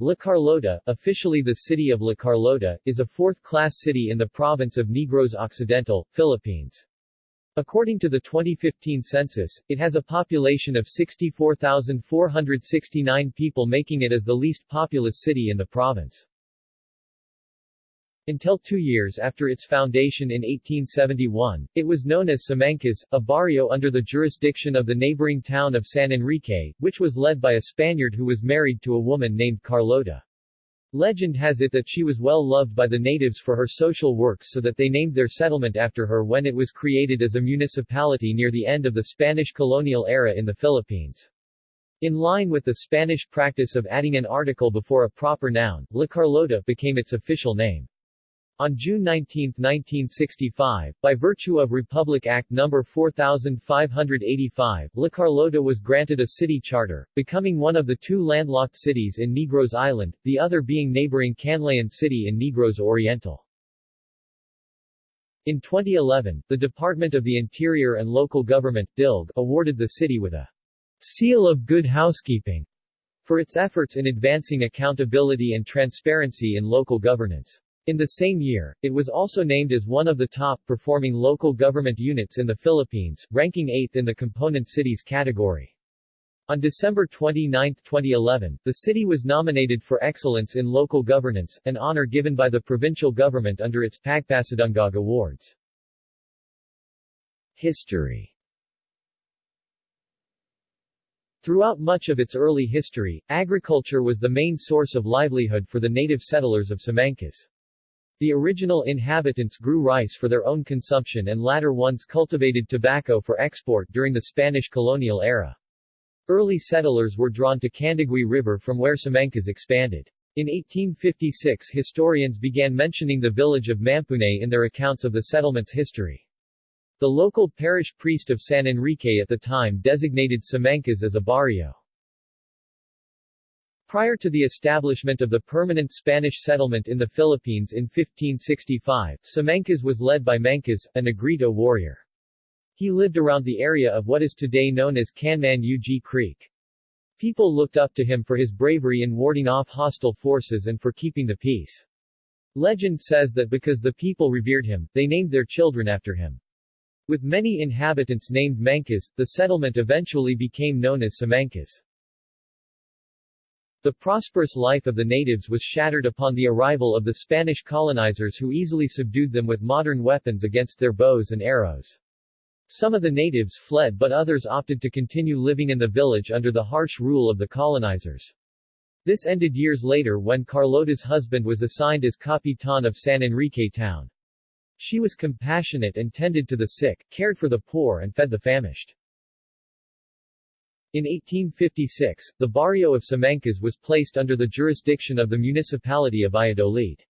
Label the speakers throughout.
Speaker 1: La Carlota, officially the city of La Carlota, is a fourth-class city in the province of Negros Occidental, Philippines. According to the 2015 census, it has a population of 64,469 people making it as the least populous city in the province. Until two years after its foundation in 1871, it was known as Simancas, a barrio under the jurisdiction of the neighboring town of San Enrique, which was led by a Spaniard who was married to a woman named Carlota. Legend has it that she was well loved by the natives for her social works so that they named their settlement after her when it was created as a municipality near the end of the Spanish colonial era in the Philippines. In line with the Spanish practice of adding an article before a proper noun, La Carlota became its official name. On June 19, 1965, by virtue of Republic Act No. 4585, La Carlota was granted a city charter, becoming one of the two landlocked cities in Negros Island, the other being neighboring Canlaon City in Negros Oriental. In 2011, the Department of the Interior and Local Government DILG, awarded the city with a Seal of Good Housekeeping for its efforts in advancing accountability and transparency in local governance. In the same year, it was also named as one of the top-performing local government units in the Philippines, ranking 8th in the component cities category. On December 29, 2011, the city was nominated for Excellence in Local Governance, an honor given by the provincial government under its Pagpasidungog Awards. History Throughout much of its early history, agriculture was the main source of livelihood for the native settlers of Simancas. The original inhabitants grew rice for their own consumption and latter ones cultivated tobacco for export during the Spanish colonial era. Early settlers were drawn to Candiguy River from where Simancas expanded. In 1856 historians began mentioning the village of Mampune in their accounts of the settlement's history. The local parish priest of San Enrique at the time designated Simancas as a barrio. Prior to the establishment of the permanent Spanish settlement in the Philippines in 1565, Simancas was led by Mancas, a Negrito warrior. He lived around the area of what is today known as Canman Ug Creek. People looked up to him for his bravery in warding off hostile forces and for keeping the peace. Legend says that because the people revered him, they named their children after him. With many inhabitants named Mancas, the settlement eventually became known as Simancas. The prosperous life of the natives was shattered upon the arrival of the Spanish colonizers who easily subdued them with modern weapons against their bows and arrows. Some of the natives fled but others opted to continue living in the village under the harsh rule of the colonizers. This ended years later when Carlota's husband was assigned as Capitan of San Enrique town. She was compassionate and tended to the sick, cared for the poor and fed the famished. In 1856, the barrio of Simancas was placed under the jurisdiction of the municipality of Valladolid.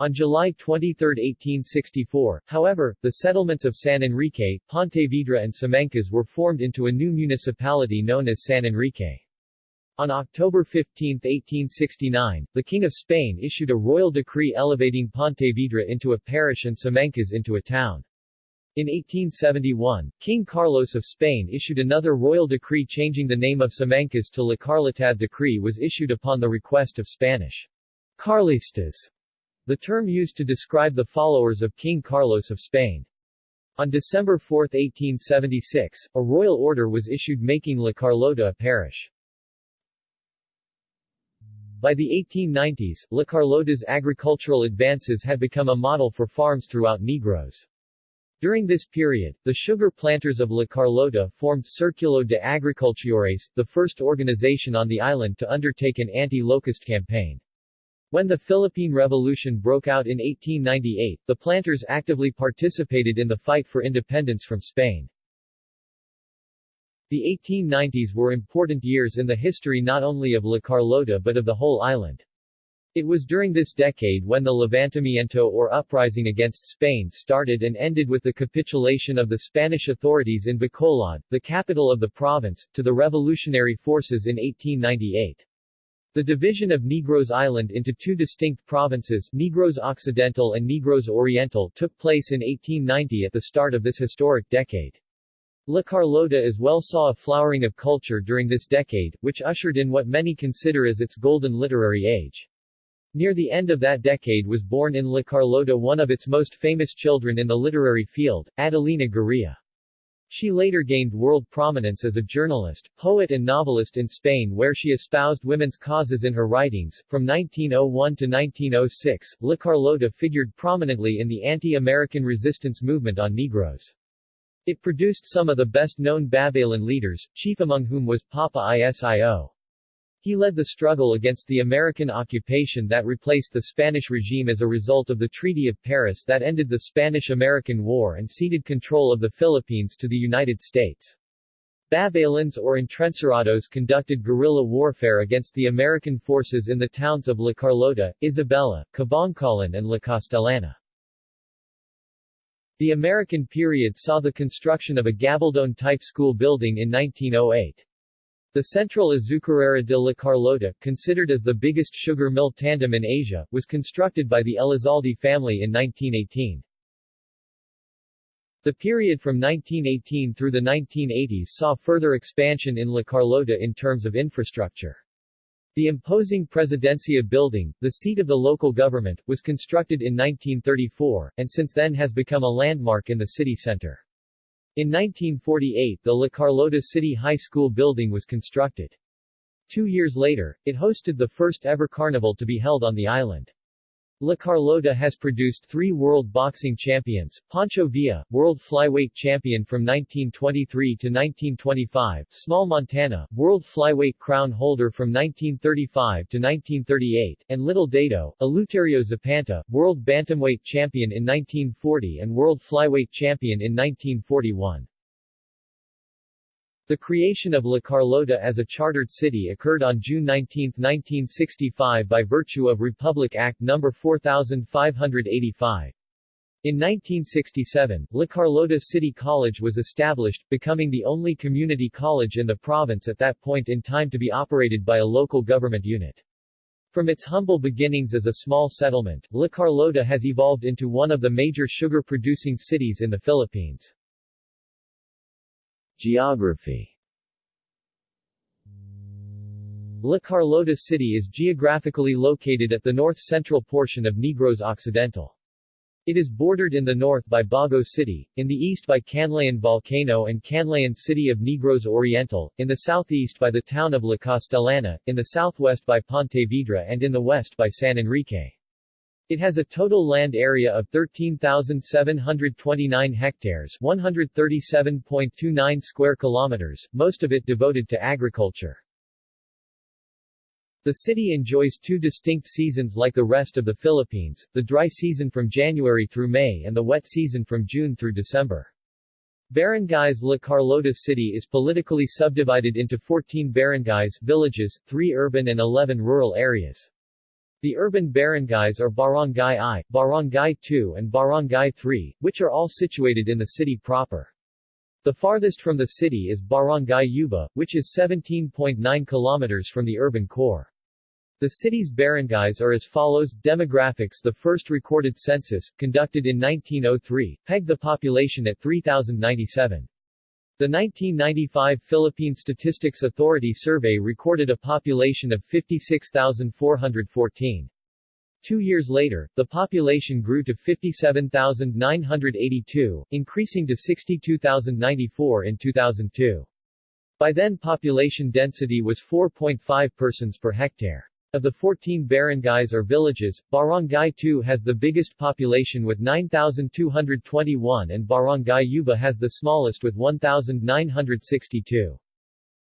Speaker 1: On July 23, 1864, however, the settlements of San Enrique, Pontevedra and Simancas were formed into a new municipality known as San Enrique. On October 15, 1869, the King of Spain issued a royal decree elevating Pontevedra into a parish and Simancas into a town. In 1871, King Carlos of Spain issued another royal decree changing the name of Simancas to La Carlotad decree was issued upon the request of Spanish Carlistas, the term used to describe the followers of King Carlos of Spain. On December 4, 1876, a royal order was issued making La Carlota a parish. By the 1890s, La Carlota's agricultural advances had become a model for farms throughout Negros. During this period, the sugar planters of La Carlota formed Circulo de Agricultores, the first organization on the island to undertake an anti-locust campaign. When the Philippine Revolution broke out in 1898, the planters actively participated in the fight for independence from Spain. The 1890s were important years in the history not only of La Carlota but of the whole island. It was during this decade when the Levantamiento or uprising against Spain started and ended with the capitulation of the Spanish authorities in Bacolod, the capital of the province, to the revolutionary forces in 1898. The division of Negros Island into two distinct provinces, Negros Occidental and Negros Oriental, took place in 1890 at the start of this historic decade. La Carlota as well saw a flowering of culture during this decade, which ushered in what many consider as its golden literary age. Near the end of that decade was born in La Carlota one of its most famous children in the literary field, Adelina Gurría. She later gained world prominence as a journalist, poet and novelist in Spain where she espoused women's causes in her writings. From 1901 to 1906, La Carlota figured prominently in the anti-American resistance movement on Negros. It produced some of the best-known Babaylan leaders, chief among whom was Papa Isio. He led the struggle against the American occupation that replaced the Spanish regime as a result of the Treaty of Paris that ended the Spanish-American War and ceded control of the Philippines to the United States. Babaylans or Entrencerrados conducted guerrilla warfare against the American forces in the towns of La Carlota, Isabela, Kabankalan and La Castellana. The American period saw the construction of a gabaldon-type school building in 1908. The Central Azucarera de la Carlota, considered as the biggest sugar mill tandem in Asia, was constructed by the Elizalde family in 1918. The period from 1918 through the 1980s saw further expansion in La Carlota in terms of infrastructure. The imposing Presidencia building, the seat of the local government, was constructed in 1934, and since then has become a landmark in the city center. In 1948 the La Carlota City High School building was constructed. Two years later, it hosted the first ever carnival to be held on the island. La Carlota has produced three world boxing champions, Pancho Villa, world flyweight champion from 1923 to 1925, Small Montana, world flyweight crown holder from 1935 to 1938, and Little Dado, Eleuterio Zapanta, world bantamweight champion in 1940 and world flyweight champion in 1941. The creation of La Carlota as a chartered city occurred on June 19, 1965 by virtue of Republic Act No. 4585. In 1967, La Carlota City College was established, becoming the only community college in the province at that point in time to be operated by a local government unit. From its humble beginnings as a small settlement, La Carlota has evolved into one of the major sugar-producing cities in the Philippines. Geography La Carlota City is geographically located at the north-central portion of Negros Occidental. It is bordered in the north by Bago City, in the east by Canlaon Volcano and Canlaon City of Negros Oriental, in the southeast by the town of La Castellana, in the southwest by Pontevedra and in the west by San Enrique. It has a total land area of 13,729 hectares 137.29 square kilometers, most of it devoted to agriculture. The city enjoys two distinct seasons like the rest of the Philippines, the dry season from January through May and the wet season from June through December. Barangays La Carlota City is politically subdivided into 14 barangays villages, 3 urban and 11 rural areas. The urban barangays are Barangay I, Barangay II and Barangay III, which are all situated in the city proper. The farthest from the city is Barangay Yubo, which is 17.9 kilometers from the urban core. The city's barangays are as follows Demographics The first recorded census, conducted in 1903, pegged the population at 3,097. The 1995 Philippine Statistics Authority survey recorded a population of 56,414. Two years later, the population grew to 57,982, increasing to 62,094 in 2002. By then population density was 4.5 persons per hectare. Of the 14 barangays or villages, Barangay 2 has the biggest population with 9,221 and Barangay Yubo has the smallest with 1,962.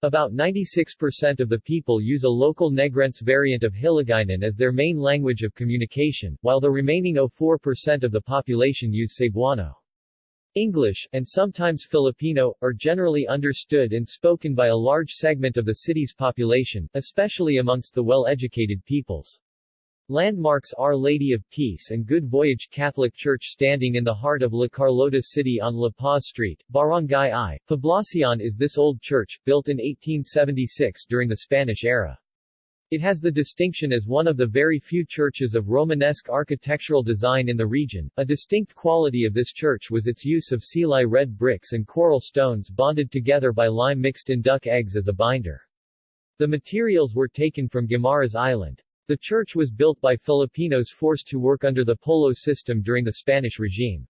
Speaker 1: About 96% of the people use a local Negrense variant of Hiligaynon as their main language of communication, while the remaining 04% of the population use Cebuano. English, and sometimes Filipino, are generally understood and spoken by a large segment of the city's population, especially amongst the well-educated peoples. Landmarks Our Lady of Peace and Good Voyage Catholic Church standing in the heart of La Carlota City on La Paz Street, Barangay I, Poblacion is this old church, built in 1876 during the Spanish era. It has the distinction as one of the very few churches of Romanesque architectural design in the region. A distinct quality of this church was its use of Silay red bricks and coral stones bonded together by lime mixed in duck eggs as a binder. The materials were taken from Guimaras Island. The church was built by Filipinos forced to work under the polo system during the Spanish regime.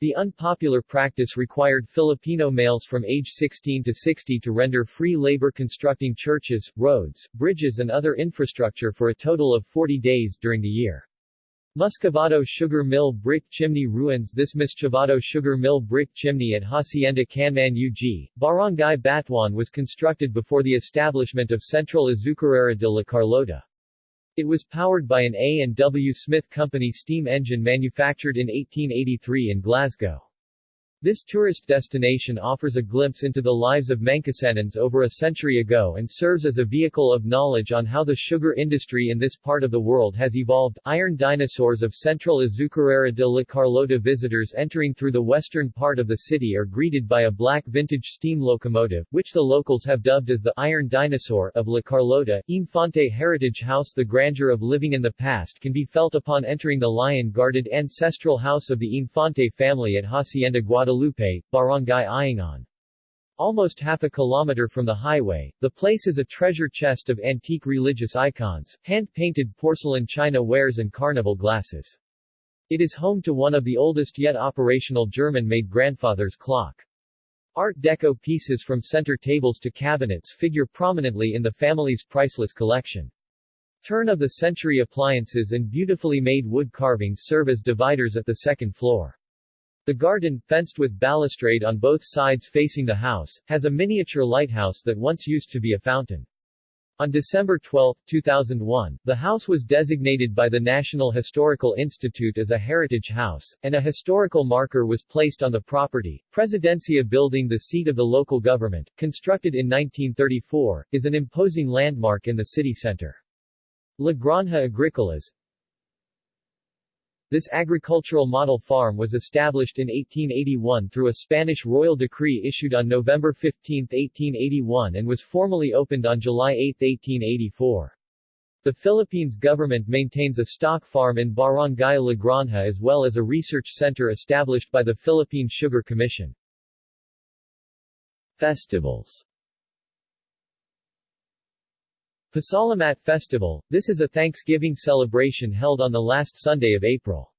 Speaker 1: The unpopular practice required Filipino males from age 16 to 60 to render free labor constructing churches, roads, bridges and other infrastructure for a total of 40 days during the year. Muscovado Sugar Mill Brick Chimney Ruins This Muscovado Sugar Mill Brick Chimney at Hacienda Canman UG, Barangay Batuan was constructed before the establishment of Central Azucarera de la Carlota. It was powered by an A&W Smith Company steam engine manufactured in 1883 in Glasgow. This tourist destination offers a glimpse into the lives of Mangkosenans over a century ago and serves as a vehicle of knowledge on how the sugar industry in this part of the world has evolved. Iron dinosaurs of central Azucarera de la Carlota visitors entering through the western part of the city are greeted by a black vintage steam locomotive, which the locals have dubbed as the Iron Dinosaur of La Carlota. Infante Heritage House The grandeur of living in the past can be felt upon entering the lion-guarded ancestral house of the Infante family at Hacienda Guadalupe Guadalupe, Barangay Ayungon. Almost half a kilometer from the highway, the place is a treasure chest of antique religious icons, hand-painted porcelain china wares and carnival glasses. It is home to one of the oldest yet operational German-made grandfather's clock. Art Deco pieces from center tables to cabinets figure prominently in the family's priceless collection. Turn-of-the-century appliances and beautifully made wood carvings serve as dividers at the second floor. The garden, fenced with balustrade on both sides facing the house, has a miniature lighthouse that once used to be a fountain. On December 12, 2001, the house was designated by the National Historical Institute as a heritage house, and a historical marker was placed on the property. Presidencia building the seat of the local government, constructed in 1934, is an imposing landmark in the city center. La Granja Agricolas, this agricultural model farm was established in 1881 through a Spanish royal decree issued on November 15, 1881 and was formally opened on July 8, 1884. The Philippines government maintains a stock farm in Barangay La Granja as well as a research center established by the Philippine Sugar Commission. Festivals Pasalamat Festival, this is a Thanksgiving celebration held on the last Sunday of April.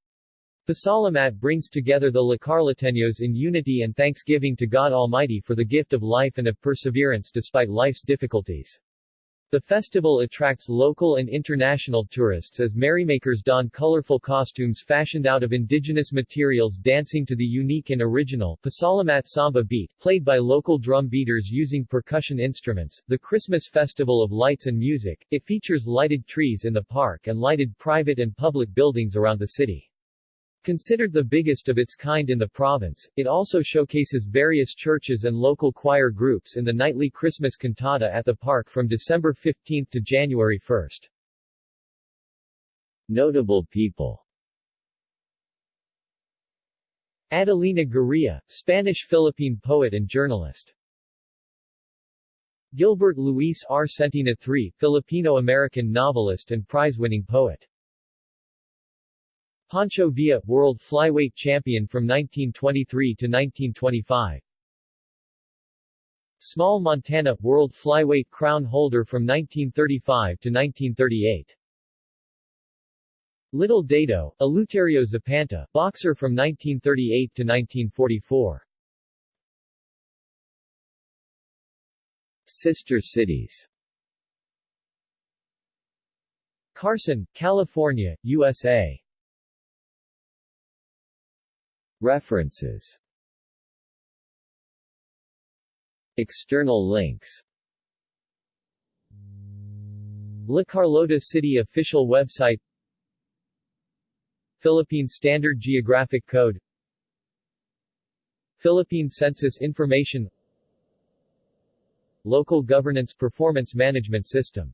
Speaker 1: Pasalamat brings together the Lacarlateños in unity and thanksgiving to God Almighty for the gift of life and of perseverance despite life's difficulties. The festival attracts local and international tourists as merrymakers don colorful costumes fashioned out of indigenous materials dancing to the unique and original Pasalamat Samba beat, played by local drum beaters using percussion instruments. The Christmas Festival of Lights and Music, it features lighted trees in the park and lighted private and public buildings around the city. Considered the biggest of its kind in the province, it also showcases various churches and local choir groups in the nightly Christmas cantata at the park from December 15 to January 1. Notable people Adelina Gurrea, Spanish-Philippine poet and journalist. Gilbert Luis R. Centina III, Filipino-American novelist and prize-winning poet. Pancho Villa, world flyweight champion from 1923 to 1925. Small Montana, world flyweight crown holder from 1935 to 1938. Little Dado, Eleuterio Zapanta, boxer from 1938 to 1944. Sister cities Carson, California, USA References. External links. La Carlota City official website. Philippine Standard Geographic Code. Philippine Census Information. Local Governance Performance Management System